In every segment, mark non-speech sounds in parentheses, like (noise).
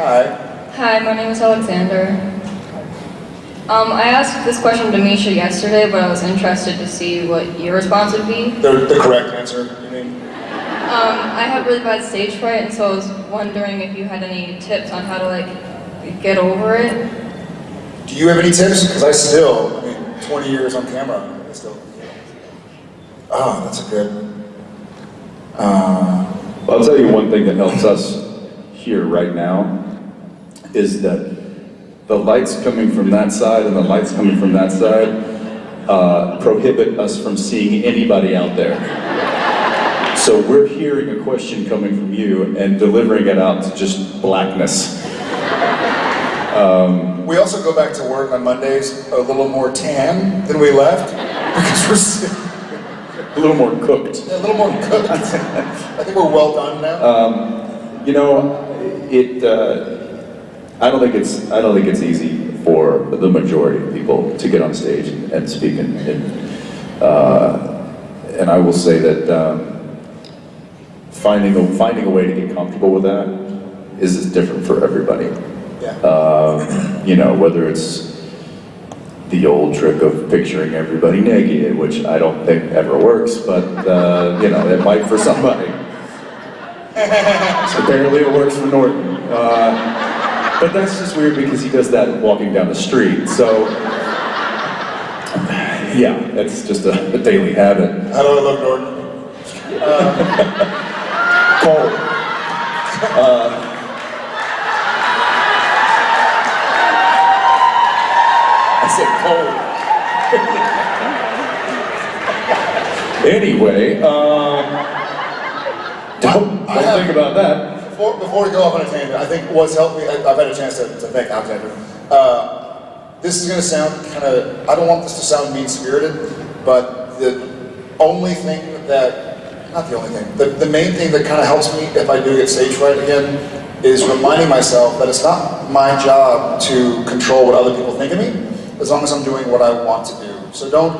Hi. Hi, my name is Alexander. Um, I asked this question to Misha yesterday, but I was interested to see what your response would be. The, the correct answer, you mean? Um, I have really bad stage fright, and so I was wondering if you had any tips on how to like get over it. Do you have any tips? Because I still, I mean, 20 years on camera, I still. Oh, that's a good. Uh, I'll tell you one thing that helps us here right now is that the lights coming from that side and the lights coming from that side uh, prohibit us from seeing anybody out there. So we're hearing a question coming from you and delivering it out to just blackness. we also go back to work on Mondays a little more tan than we left because we're A little more cooked. a little more cooked. I think we're well done now. You know, it. Uh, I don't think it's. I don't think it's easy for the majority of people to get on stage and, and speak. And, and, uh, and I will say that um, finding a finding a way to get comfortable with that is, is different for everybody. yeah. Um, you know, whether it's the old trick of picturing everybody naked, which I don't think ever works, but uh, you know, it might for somebody. (laughs) Apparently, it works for Norton. Uh, but that's just weird because he does that walking down the street. So, yeah, it's just a, a daily habit. I look, Norton? Cole. I said Cole. (laughs) anyway, um, don't, don't think about that. Before, before we go off on a tangent, I think what's helped me, I- I've had a chance to, to thank Alexander. Uh, this is going to sound kind of, I don't want this to sound mean spirited, but the only thing that, not the only thing, the, the main thing that kind of helps me if I do get stage fright again is reminding myself that it's not my job to control what other people think of me, as long as I'm doing what I want to do. So don't,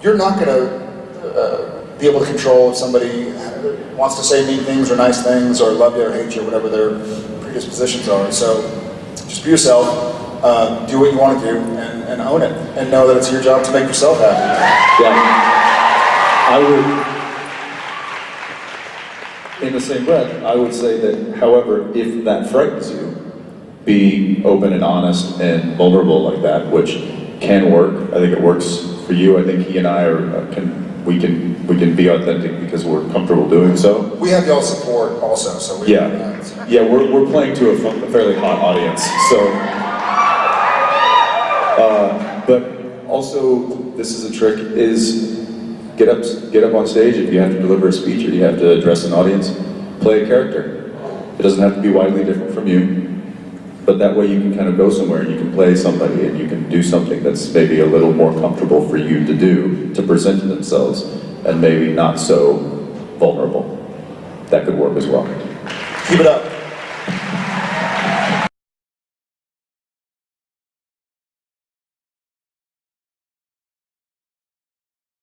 you're not going to uh, be able to control if somebody wants to say mean things or nice things or love you or hate you or whatever their predispositions are. So just be yourself, uh, do what you want to do, and, and own it, and know that it's your job to make yourself happy. Yeah. I would, in the same breath, I would say that, however, if that frightens you, be open and honest and vulnerable like that, which can work. I think it works for you. I think he and I are, uh, can, we can, we can be authentic because we're comfortable doing so. We have y'all support also, so we Yeah, yeah, we're, we're playing to a fairly hot audience, so. Uh, but also, this is a trick, is get up, get up on stage, if you have to deliver a speech or you have to address an audience, play a character. It doesn't have to be widely different from you, but that way you can kind of go somewhere and you can play somebody and you can do something that's maybe a little more comfortable for you to do, to present to themselves, and maybe not so vulnerable. That could work as well. Keep it up.